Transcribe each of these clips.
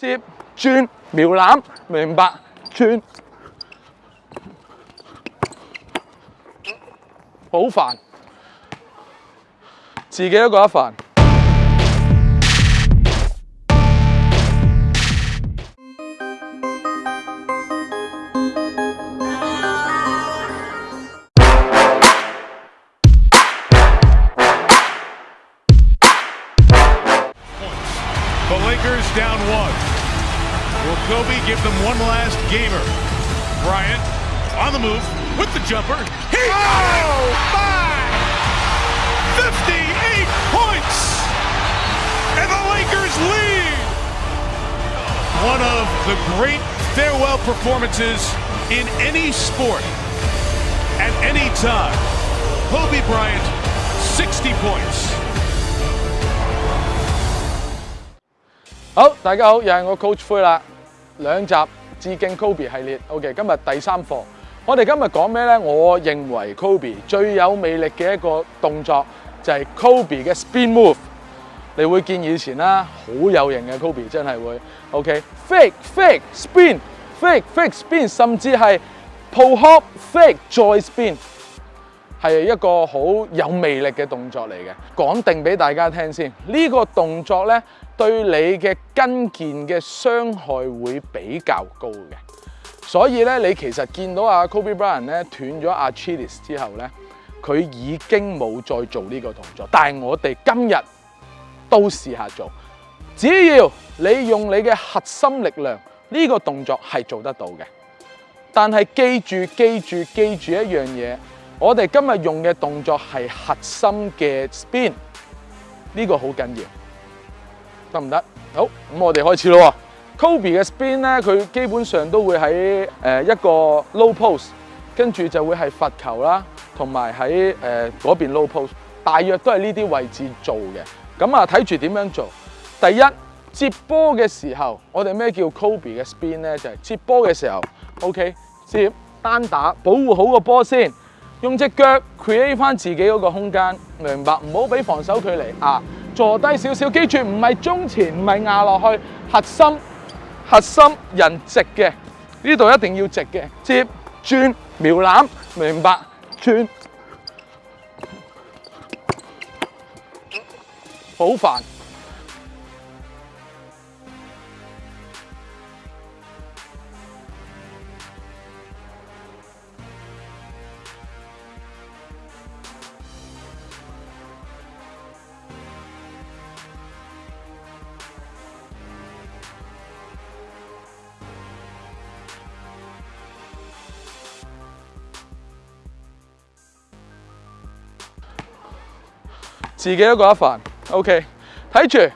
接转苗篮，明白转好烦，自己都觉得烦。Gamer. Bryant on the move with the jumper. He oh, my! 58 points! And the Lakers lead! One of the great farewell performances in any sport at any time. Kobe Bryant, 60 points. 好，大家好，又係我 Coach 灰啦。兩集致敬 Kobe 系列，OK，今日第三课，我哋今日讲咩咧？我认为 Kobe 最有魅力嘅一个动作就系 Kobe 嘅 Spin Move，你会见以前啦，好有型嘅 Kobe 真系会，OK，Fake Fake Spin，Fake Fake Spin，甚至系 Pop Hop Fake 再 Spin，系一个好有魅力嘅动作嚟嘅，讲定俾大家听先，呢个动作咧。對你嘅跟腱嘅傷害會比較高嘅，所以咧，你其實見到阿 Kobe Bryant 咧斷咗阿 c h i l i e s 之後咧，佢已經冇再做呢個動作。但系我哋今日都試下做，只要你用你嘅核心力量，呢個動作係做得到嘅。但係記住，記住，記住一樣嘢，我哋今日用嘅動作係核心嘅 spin，呢個好緊要。得唔得？好，咁我哋开始咯。Kobe 嘅 spin 咧，佢基本上都会喺诶一个 low post，跟住就会系罚球啦，同埋喺诶嗰边 low post，大约都系呢啲位置做嘅。咁啊，睇住点样做。第一接波嘅时候，我哋咩叫 Kobe 嘅 spin 咧？就系接波嘅时候，OK 接单打，保护好个波先，用只脚 create 翻自己嗰个空间，明白？唔好俾防守佢离啊！坐低少少，記住唔係中前，唔係壓落去，核心核心人直嘅，呢度一定要直嘅，接轉瞄攬，明白？轉好煩。自己都攞一份，OK。睇住，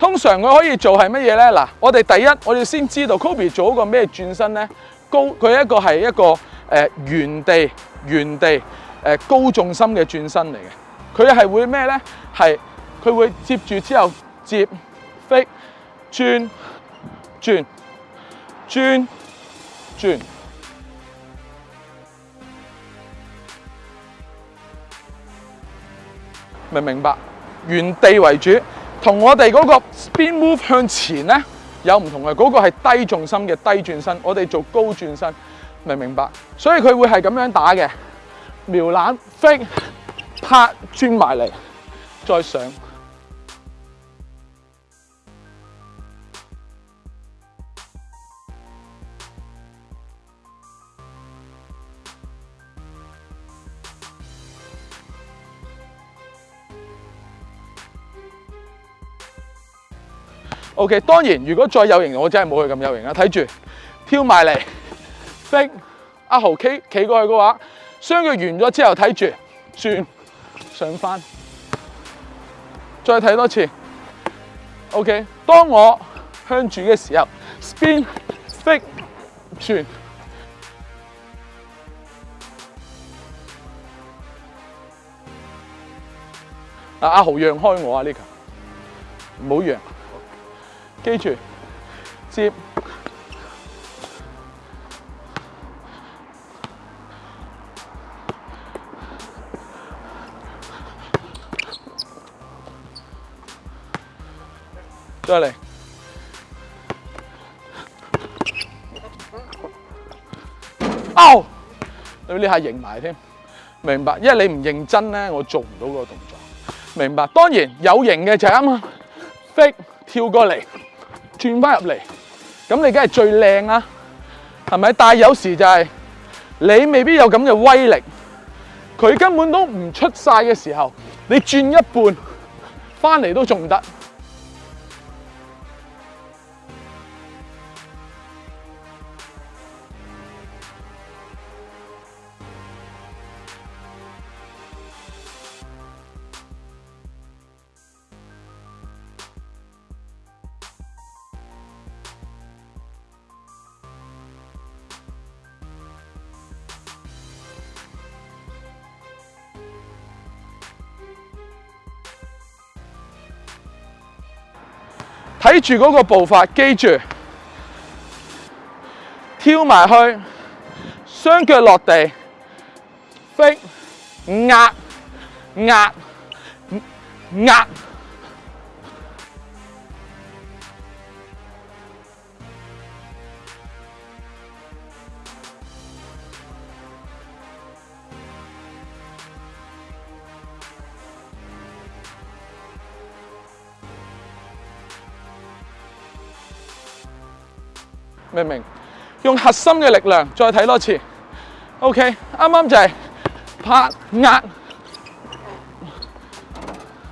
通常佢可以做系乜嘢咧？嗱，我哋第一，我哋先知道 Kobe 做一个咩转身咧？高佢一个系一个诶原地原地诶高重心嘅转身嚟嘅，佢系会咩咧？系佢会接住之后接飞转转转转。明唔明白，原地为主，同我哋嗰个 spin move 向前咧有唔同嘅，嗰个系低重心嘅低转身，我哋做高转身，明唔明白，所以佢会系咁样打嘅，瞄篮飞，拍转埋嚟，再上。O.K. 當然，如果再有型，我真係冇佢咁有型啊！睇住跳埋嚟 s i 阿豪企企過去嘅話，雙腳完咗之後，睇住轉上翻，再睇多次。O.K. 當我向住嘅時候，spin，f i n 轉。阿豪讓開我啊呢 i 唔好讓。記住，接再嚟哦，你呢下型埋添，明白？因為你唔認真咧，我做唔到個動作。明白？當然有型嘅就啱 fake 跳過嚟。转翻入嚟，咁你梗系最靓啦，系咪？但有时就系你未必有咁嘅威力，佢根本都唔出晒嘅时候，你转一半翻嚟都仲唔得。睇住嗰個步伐，記住，跳埋去，雙腳落地，飛，壓，壓，壓。明唔明？用核心嘅力量，再睇多次。OK，啱啱就系拍压，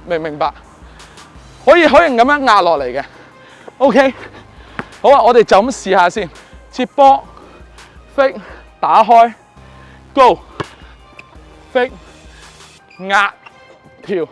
明唔明白？可以可以咁样压落嚟嘅。OK，好啊，我哋就咁试下先。接波，f 飞，打开，高，飞，压，跳。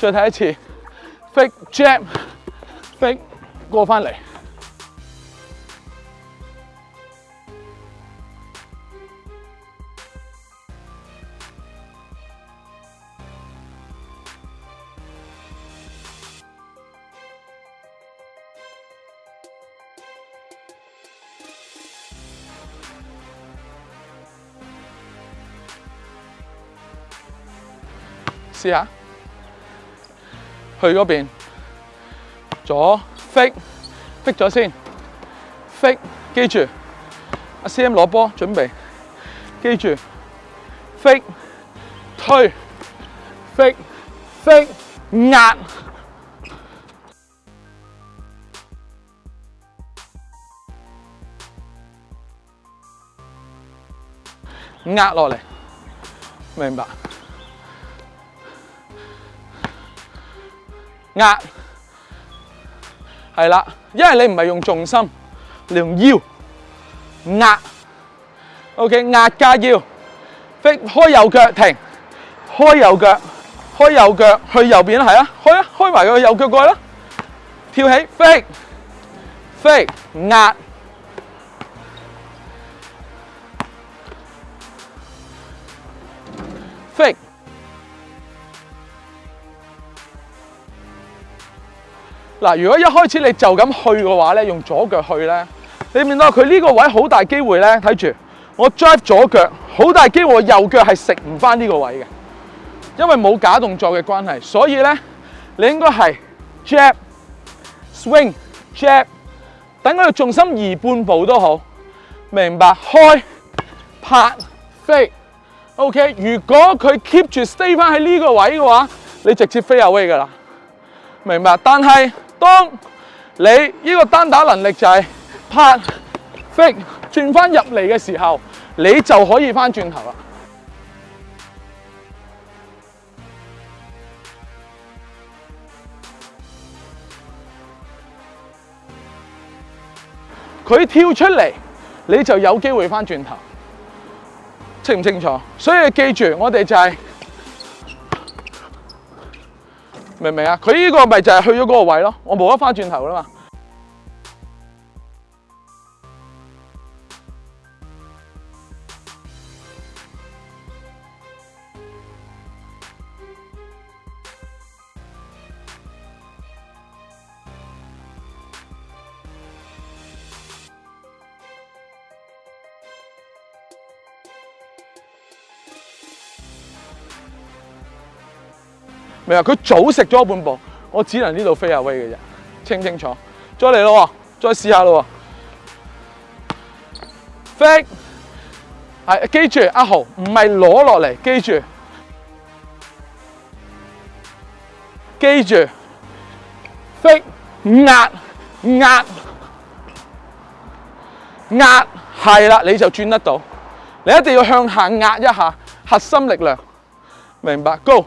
再睇一次，e j a m k e 過翻嚟，試下。去嗰邊，左劈劈咗先，劈記住，阿 CM 攞波準備，記住，劈推劈劈壓壓落嚟，明白。压系啦，因为你唔系用重心，你用腰压。O K，压加腰，飞开右脚停，开右脚，开右脚去右边啦，系啊，开啊，开埋个右脚过去啦，跳起飞飞压。嗱，如果一開始你就咁去嘅話咧，用左腳去咧，你見到佢呢個位好大機會咧。睇住我 drive 左腳，好大機會右腳係食唔翻呢個位嘅，因為冇假動作嘅關係。所以咧，你應該係 j a b swing j a b 等佢重心移半步都好，明白？開拍飛，OK。如果佢 keep 住 stay 翻喺呢個位嘅話，你直接飛 away 噶啦，明白？但係，当你呢个单打能力就系拍、劈、转翻入嚟嘅时候，你就可以翻转头啦。佢跳出嚟，你就有机会翻转头，清唔清楚？所以记住，我哋就系。明唔明啊？佢呢个咪就系去咗嗰个位咯，我冇得翻转头啦嘛。明佢早食咗半步，我只能呢度飞下威嘅啫，清清楚。再嚟咯，再试下咯。飞系，记住阿豪，唔系攞落嚟，记住，记住，飞压压压，系啦，你就转得到。你一定要向下压一下，核心力量，明白？Go。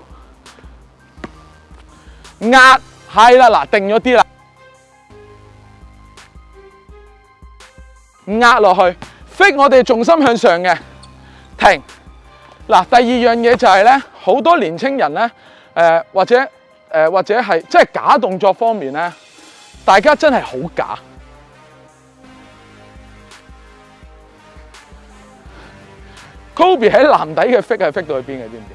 压系啦，嗱，定咗啲啦，压落去 f i 我哋重心向上嘅，停。嗱，第二样嘢就系咧，好多年青人咧，诶或者诶或者系，即系假动作方面咧，大家真系好假。Kobe 喺篮底嘅 f i t 系 f i t 到去边嘅，知唔知？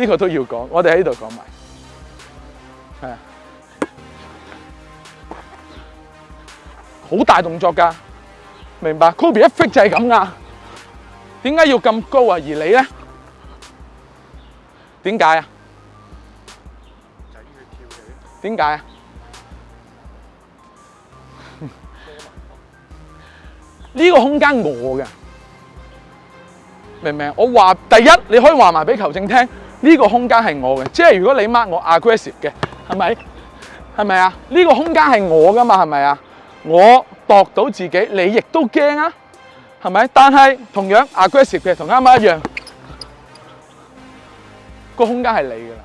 呢个都要讲，我哋喺度讲埋。系好大动作噶，明白？Kobe 一 f i t 就系咁噶，点解要咁高啊？而你咧，点解啊？点解啊？呢个空间我嘅明唔明？我话第一，你可以话埋俾球证听，呢个空间系我嘅，即系如果你 mark 我 aggressive 嘅。系咪？系咪啊？呢个空间系我噶嘛？系咪啊？我度到自己，你亦都惊啊？系咪？但系同样 aggressive 嘅，同啱啱一样，个空间系你噶啦，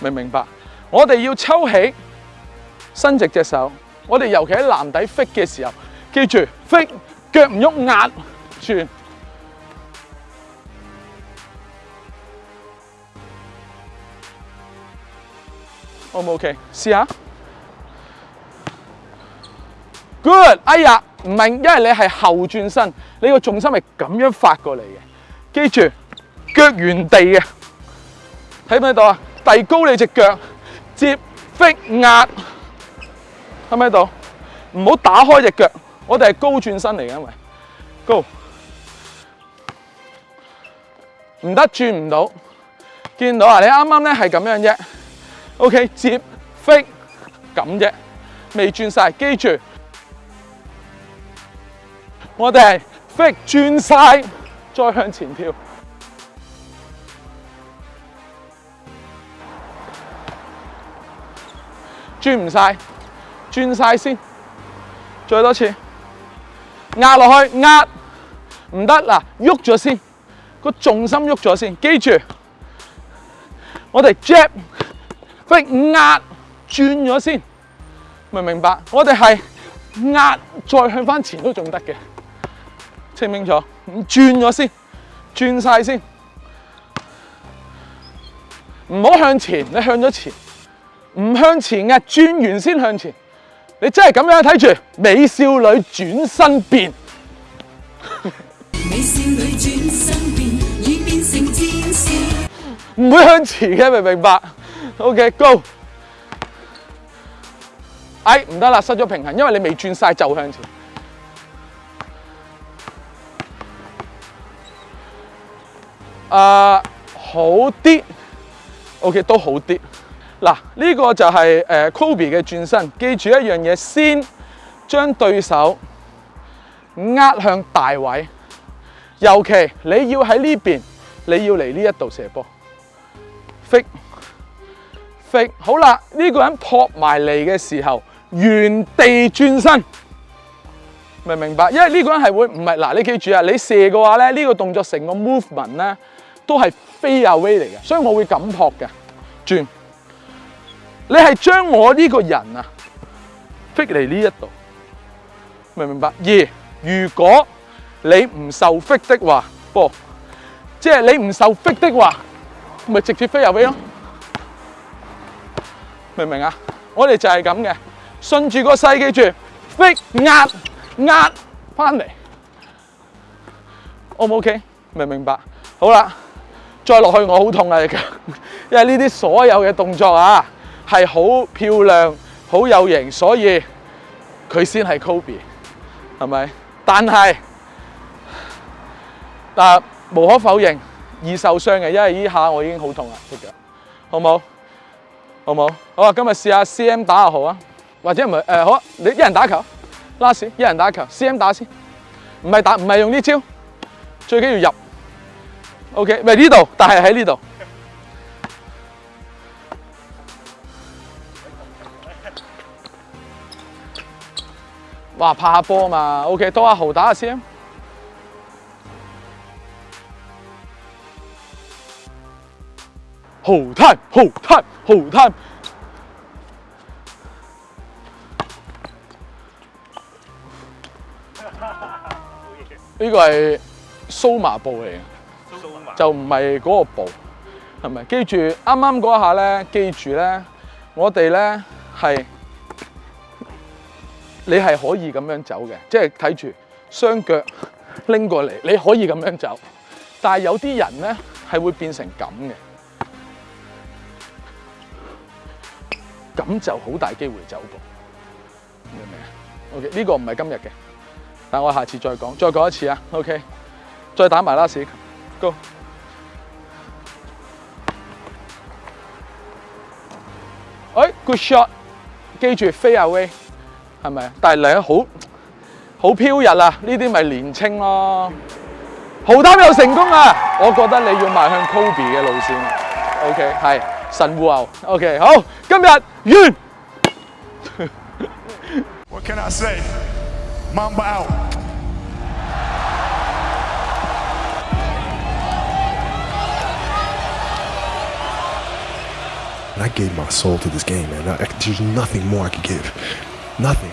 明唔明白？我哋要抽起，伸直只手。我哋尤其喺篮底 fit 嘅时候，记住 fit 脚唔喐，压住。O 唔 O K？试下，Good！哎呀，唔明，因为你系后转身，你个重心系咁样发过嚟嘅。记住，脚原地嘅，睇唔睇到啊？递高你只脚，接飞压，睇唔睇到？唔好打开只脚，我哋系高转身嚟嘅，因为高，唔得转唔到，见到啊！你啱啱咧系咁样啫。O.K. 接飛咁啫，未轉晒，記住，我哋飛轉晒，再向前跳，轉唔晒，轉晒先，再多次壓落去壓，唔得嗱，喐咗先個重心喐咗先。記住，我哋 j a p 喂，压转咗先，明唔明白？我哋系压再向翻前都仲得嘅，清唔清楚？转咗先，转晒先，唔好向前，你向咗前，唔向前嘅，转完先向前。你真系咁样睇住，美少女转身变，美少女转身变，已变成天使。唔会向前嘅，明唔明白？O.K. Go，哎，唔得啦，失咗平衡，因为你未转晒就向前。啊，好啲，O.K. 都好啲。嗱，呢个就系诶 Kobe 嘅转身，记住一样嘢，先将对手压向大位，尤其你要喺呢边，你要嚟呢一度射波 f 好啦，呢个人扑埋嚟嘅时候，原地转身，明唔明白，因为呢个人系会唔系嗱？你记住啊，你射嘅话咧，呢个动作成个 movement 咧，都系飞入 way 嚟嘅，所以我会咁扑嘅，转。你系将我呢个人啊，飞嚟呢一度，明唔明白。二，如果你唔受飞的话，即系你唔受飞的话，咪直接飞入 w 咯。明唔明啊？我哋就系咁嘅，顺住个势记住，逼压压翻嚟，O 唔 O K？明唔明白？好啦，再落去我好痛啊！因为呢啲所有嘅动作啊，系好漂亮、好有型，所以佢先系 Kobe，系咪？但系但无可否认易受伤嘅，因为呢下我已经好痛啦，只脚，好唔好？好冇？好啊，今日试下 C M 打阿豪啊，或者唔诶好啊，你一人打球，拉屎一人打球，C M 打先，唔系打唔系用呢招，最紧要入。O K，咪呢度，但系喺呢度。哇，拍下波啊嘛。O K，多阿豪打下 C M。Hold t i 呢个系苏麻布嚟嘅，就唔系嗰个布，系咪？记住，啱啱嗰下咧，记住咧，我哋咧系，你系可以咁样走嘅，即系睇住双脚拎过嚟，你可以咁样走，但系有啲人咧系会变成咁嘅。咁就好大機會走步，明唔明啊？OK，呢個唔係今日嘅，但我下次再講，再講一次啊！OK，再打埋啦，史哥。哎，Good shot，記住飛啊 Way，係咪但係你好好飄日啊！呢啲咪年青咯，豪攤又成功啊！我覺得你要賣向 Kobe 嘅路線，OK 係。What can I say? Mamba out. I gave my soul to this game, man. I, there's nothing more I could give. Nothing.